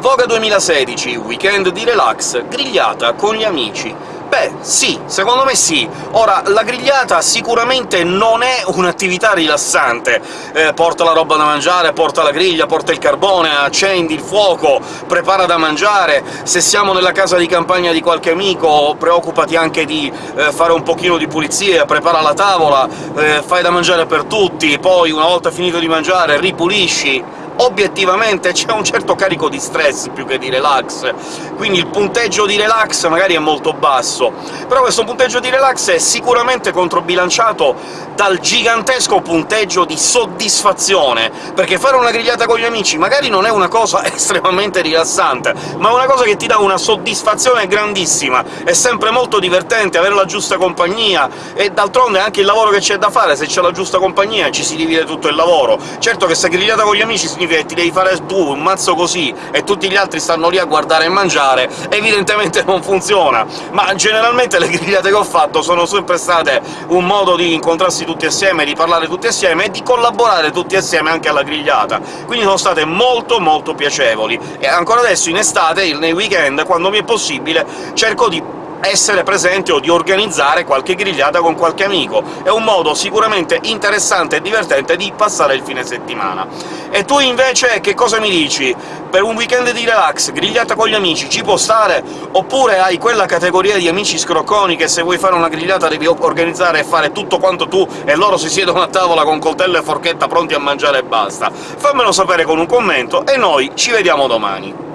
Voga 2016, weekend di relax, grigliata con gli amici. Beh, sì, secondo me sì. Ora, la grigliata sicuramente non è un'attività rilassante. Eh, porta la roba da mangiare, porta la griglia, porta il carbone, accendi il fuoco, prepara da mangiare... Se siamo nella casa di campagna di qualche amico, preoccupati anche di eh, fare un pochino di pulizia, prepara la tavola, eh, fai da mangiare per tutti, poi, una volta finito di mangiare, ripulisci obiettivamente c'è un certo carico di stress più che di relax, quindi il punteggio di relax magari è molto basso, però questo punteggio di relax è sicuramente controbilanciato dal gigantesco punteggio di soddisfazione, perché fare una grigliata con gli amici magari non è una cosa estremamente rilassante, ma è una cosa che ti dà una soddisfazione grandissima, è sempre molto divertente avere la giusta compagnia, e d'altronde anche il lavoro che c'è da fare, se c'è la giusta compagnia ci si divide tutto il lavoro. Certo che se grigliata con gli amici significa che ti devi fare tu un mazzo così e tutti gli altri stanno lì a guardare e mangiare, evidentemente non funziona. Ma generalmente le grigliate che ho fatto sono sempre state un modo di incontrarsi tutti assieme, di parlare tutti assieme e di collaborare tutti assieme anche alla grigliata, quindi sono state molto molto piacevoli. E ancora adesso, in estate, nei weekend, quando mi è possibile, cerco di essere presente o di organizzare qualche grigliata con qualche amico. È un modo sicuramente interessante e divertente di passare il fine settimana. E tu invece che cosa mi dici? Per un weekend di relax, grigliata con gli amici, ci può stare? Oppure hai quella categoria di amici scrocconi che se vuoi fare una grigliata devi organizzare e fare tutto quanto tu, e loro si siedono a tavola con coltello e forchetta pronti a mangiare e basta? Fammelo sapere con un commento, e noi ci vediamo domani!